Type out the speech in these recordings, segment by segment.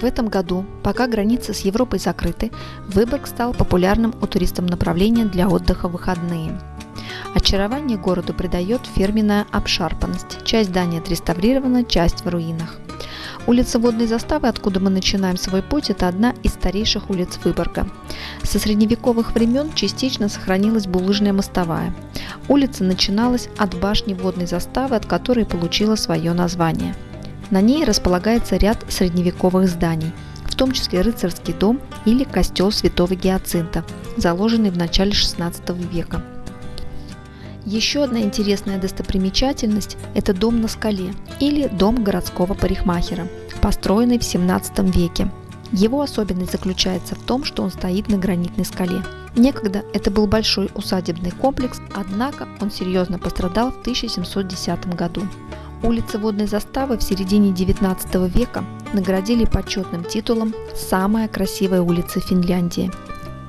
В этом году, пока границы с Европой закрыты, Выборг стал популярным у туристов направлением для отдыха в выходные. Очарование городу придает фирменная обшарпанность. Часть здания отреставрирована, часть в руинах. Улица Водной заставы, откуда мы начинаем свой путь, это одна из старейших улиц Выборга. Со средневековых времен частично сохранилась булыжная мостовая. Улица начиналась от башни Водной заставы, от которой получила свое название – на ней располагается ряд средневековых зданий, в том числе рыцарский дом или костел святого Гиацинта, заложенный в начале XVI века. Еще одна интересная достопримечательность – это дом на скале или дом городского парикмахера, построенный в XVII веке. Его особенность заключается в том, что он стоит на гранитной скале. Некогда это был большой усадебный комплекс, однако он серьезно пострадал в 1710 году. Улицы водной заставы в середине 19 века наградили почетным титулом «Самая красивая улица Финляндии».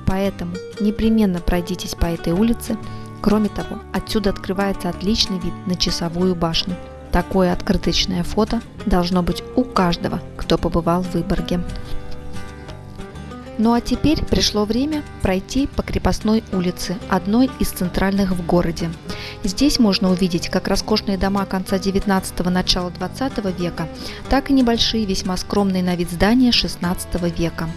Поэтому непременно пройдитесь по этой улице. Кроме того, отсюда открывается отличный вид на часовую башню. Такое открыточное фото должно быть у каждого, кто побывал в Выборге. Ну а теперь пришло время пройти по крепостной улице, одной из центральных в городе. Здесь можно увидеть как роскошные дома конца 19 начала 20 века, так и небольшие, весьма скромные на вид здания 16 века.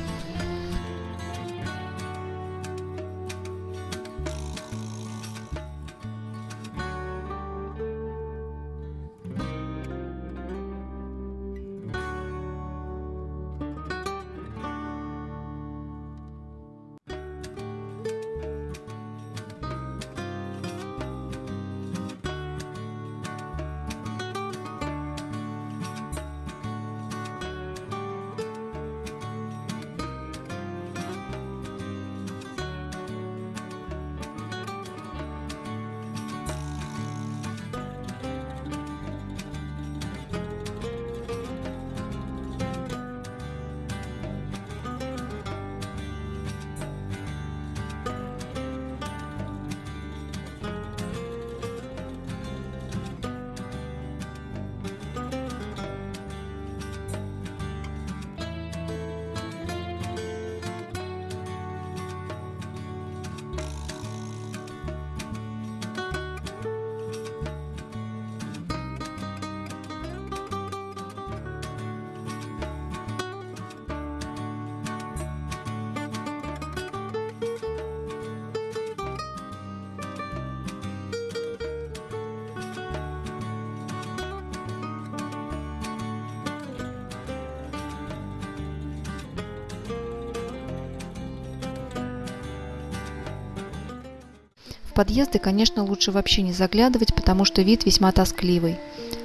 Подъезды, конечно, лучше вообще не заглядывать, потому что вид весьма тоскливый.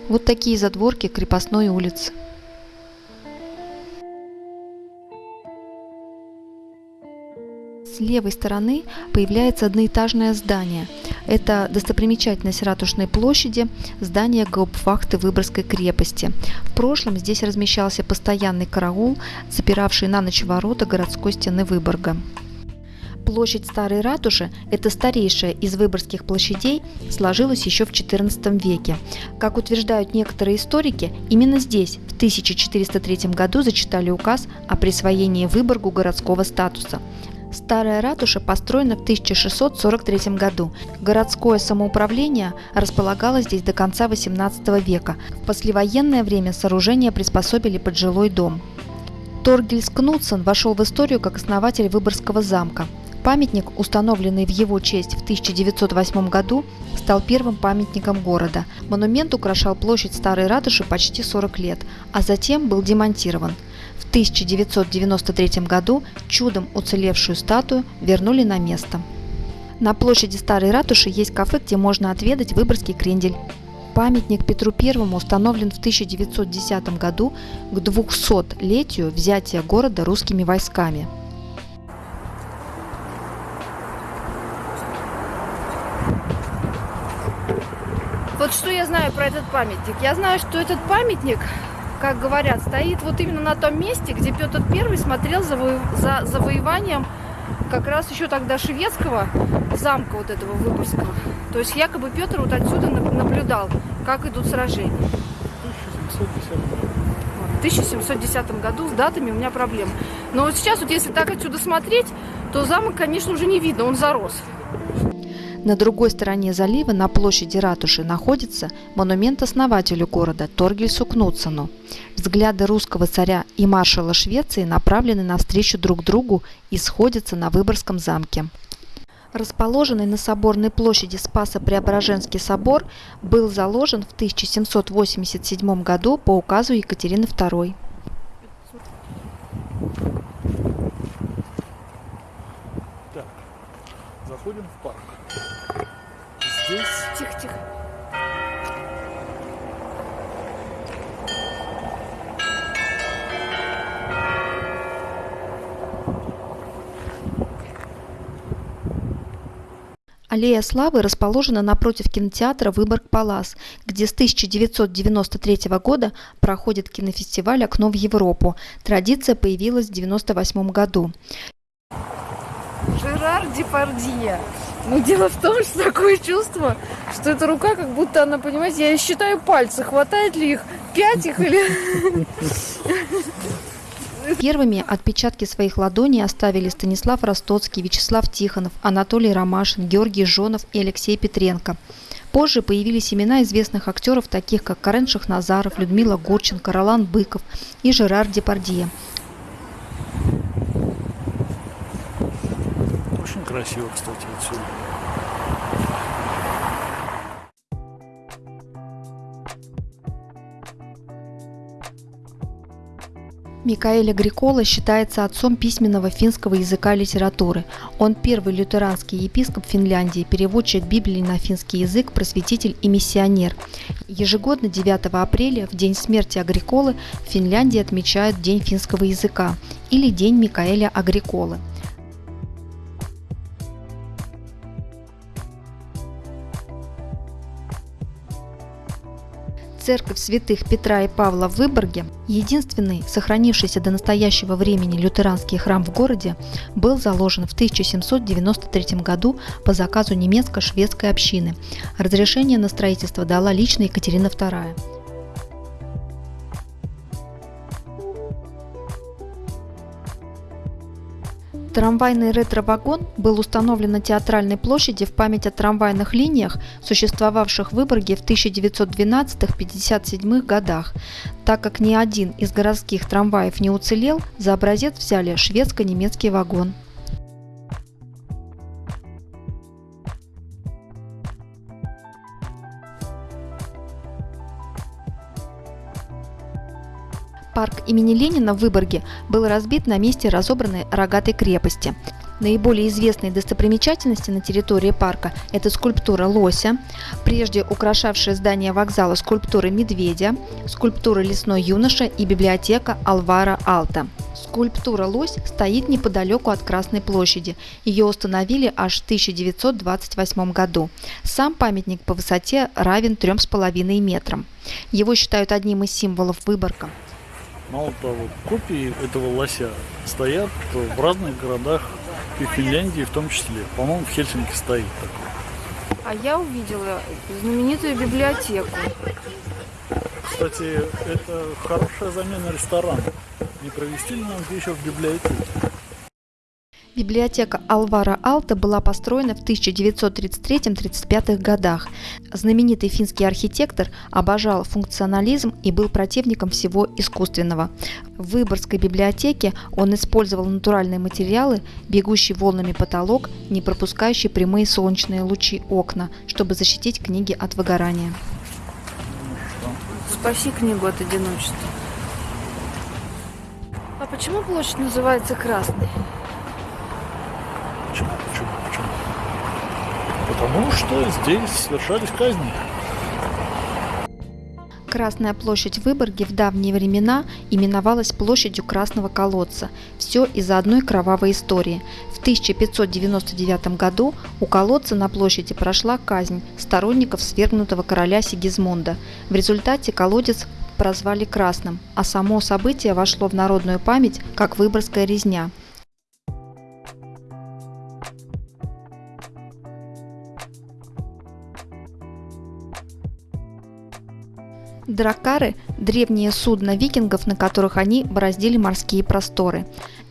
Вот такие задворки крепостной улицы. С левой стороны появляется одноэтажное здание. Это достопримечательность Ратушной площади, здание гауптвахты Выборгской крепости. В прошлом здесь размещался постоянный караул, запиравший на ночь ворота городской стены Выборга. Площадь Старой Ратуши – это старейшая из выборгских площадей, сложилась еще в XIV веке. Как утверждают некоторые историки, именно здесь в 1403 году зачитали указ о присвоении Выборгу городского статуса. Старая ратуша построена в 1643 году. Городское самоуправление располагалось здесь до конца XVIII века. В послевоенное время сооружение приспособили под жилой дом. Торгельс Кнутсон вошел в историю как основатель Выборгского замка. Памятник, установленный в его честь в 1908 году, стал первым памятником города. Монумент украшал площадь Старой Ратуши почти 40 лет, а затем был демонтирован. В 1993 году чудом уцелевшую статую вернули на место. На площади Старой Ратуши есть кафе, где можно отведать выборгский крендель. Памятник Петру I установлен в 1910 году к 200-летию взятия города русскими войсками. Знаю про этот памятник? Я знаю, что этот памятник, как говорят, стоит вот именно на том месте, где Петр I смотрел за, за завоеванием как раз еще тогда шведского замка вот этого Выборгского. То есть якобы Петр вот отсюда наблюдал, как идут сражения. в 1710 году с датами у меня проблемы. Но вот сейчас, вот если так отсюда смотреть, то замок, конечно, уже не видно, он зарос. На другой стороне залива, на площади ратуши, находится монумент основателю города Торгельсу Кнутсону. Взгляды русского царя и маршала Швеции направлены навстречу друг другу и сходятся на Выборгском замке. Расположенный на Соборной площади Спасо-Преображенский собор был заложен в 1787 году по указу Екатерины II. Так, заходим в парк. Здесь Тихо-тихо. Аллея Славы расположена напротив кинотеатра «Выборг-Палас», где с 1993 года проходит кинофестиваль «Окно в Европу». Традиция появилась в 1998 году. Жерар Депардье. Но дело в том, что такое чувство, что эта рука, как будто она, понимаете, я считаю пальцы, хватает ли их, пять их или... Первыми отпечатки своих ладоней оставили Станислав Ростоцкий, Вячеслав Тихонов, Анатолий Ромашин, Георгий Жонов и Алексей Петренко. Позже появились имена известных актеров, таких как Карен Шахназаров, Людмила Гурченко, Ролан Быков и Жерар Депардье. Красиво, кстати, отсюда. Микаэль Агрикола считается отцом письменного финского языка и литературы. Он первый лютеранский епископ Финляндии, переводчик Библии на финский язык, просветитель и миссионер. Ежегодно 9 апреля, в день смерти Агриколы, в Финляндии отмечают День финского языка или День Микаэля Агриколы. Церковь святых Петра и Павла в Выборге, единственный сохранившийся до настоящего времени лютеранский храм в городе, был заложен в 1793 году по заказу немецко-шведской общины. Разрешение на строительство дала лично Екатерина II. Трамвайный ретро-вагон был установлен на театральной площади в память о трамвайных линиях, существовавших в Выборге в 1912-57 годах. Так как ни один из городских трамваев не уцелел, за образец взяли шведско-немецкий вагон. Парк имени Ленина в Выборге был разбит на месте разобранной рогатой крепости. Наиболее известные достопримечательности на территории парка – это скульптура лося, прежде украшавшая здание вокзала скульптуры медведя, скульптура лесной юноша и библиотека Алвара Алта. Скульптура лось стоит неподалеку от Красной площади. Ее установили аж в 1928 году. Сам памятник по высоте равен 3,5 метрам. Его считают одним из символов Выборга. Мало того, копии этого лося стоят в разных городах и в Финляндии в том числе. По-моему, в Хельсинки стоит такой. А я увидела знаменитую библиотеку. Кстати, это хорошая замена ресторана. Не провести ли нам вечер в библиотеке? Библиотека Алвара Алта была построена в 1933-35 годах. Знаменитый финский архитектор обожал функционализм и был противником всего искусственного. В Выборгской библиотеке он использовал натуральные материалы, бегущий волнами потолок, не пропускающий прямые солнечные лучи окна, чтобы защитить книги от выгорания. Спаси книгу от одиночества. А почему площадь называется Красной? Почему? Почему? Почему? Потому что здесь совершались казни. Красная площадь в Выборге в давние времена именовалась площадью Красного колодца. Все из-за одной кровавой истории. В 1599 году у колодца на площади прошла казнь сторонников свергнутого короля Сигизмунда. В результате колодец прозвали Красным, а само событие вошло в народную память как Выборгская резня – Дракары – древние судна викингов, на которых они бороздили морские просторы.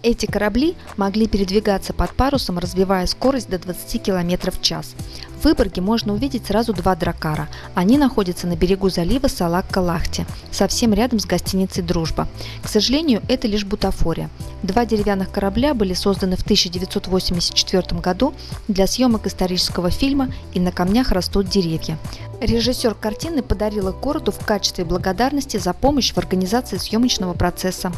Эти корабли могли передвигаться под парусом, развивая скорость до 20 км в час. В Выборге можно увидеть сразу два дракара. Они находятся на берегу залива Салак-Калахти, совсем рядом с гостиницей «Дружба». К сожалению, это лишь бутафория. Два деревянных корабля были созданы в 1984 году для съемок исторического фильма «И на камнях растут деревья». Режиссер картины подарил их городу в качестве благодарности за помощь в организации съемочного процесса.